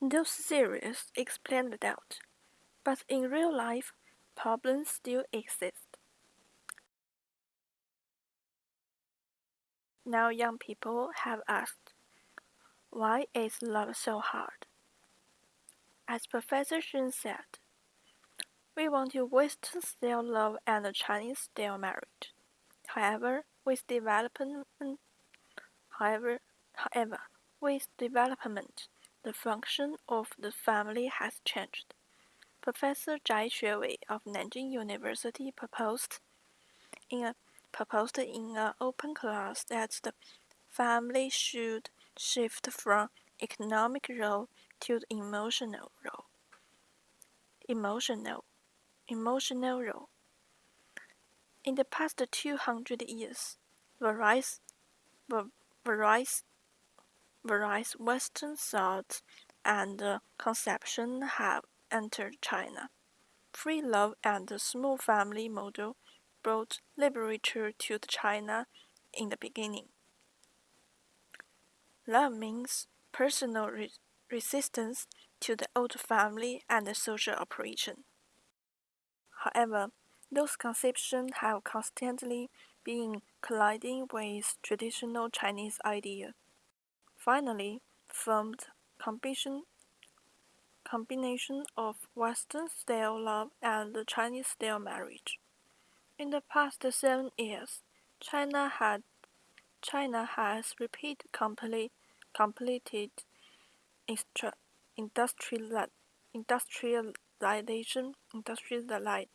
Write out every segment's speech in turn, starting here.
Those theories explain the doubt, but in real life, problems still exist. Now young people have asked, why is love so hard? As Professor Shun said, we want to Western style love and Chinese style marriage. However, with development however however with development the function of the family has changed. Professor Zhai Xuewei of Nanjing University proposed in a proposed in an open class that the family should shift from economic role to the emotional role. Emotional, emotional role. In the past 200 years, various, various, various Western thoughts and uh, conception have entered China. Free love and the small family model brought literature to China in the beginning. Love means personal re resistance to the old family and the social operation. However, those conceptions have constantly been colliding with traditional Chinese idea. Finally, formed combination combination of Western-style love and Chinese-style marriage. In the past seven years, China had China has repeat complete, completed industrial, industrialization, industrialization,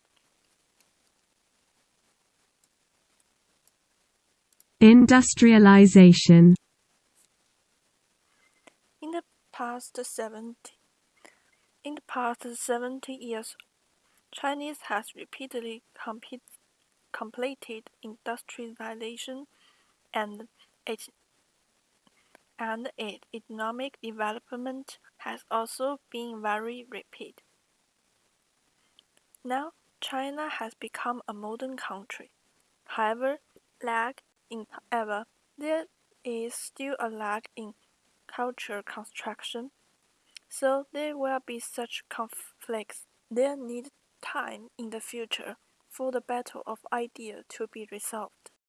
Industrialization. Past 70, in the past 70 years, Chinese has repeatedly compete, completed industrialization and its and its economic development has also been very rapid. Now, China has become a modern country. However, lag in ever, there is still a lag in culture construction, so there will be such conflicts. There need time in the future for the battle of ideas to be resolved.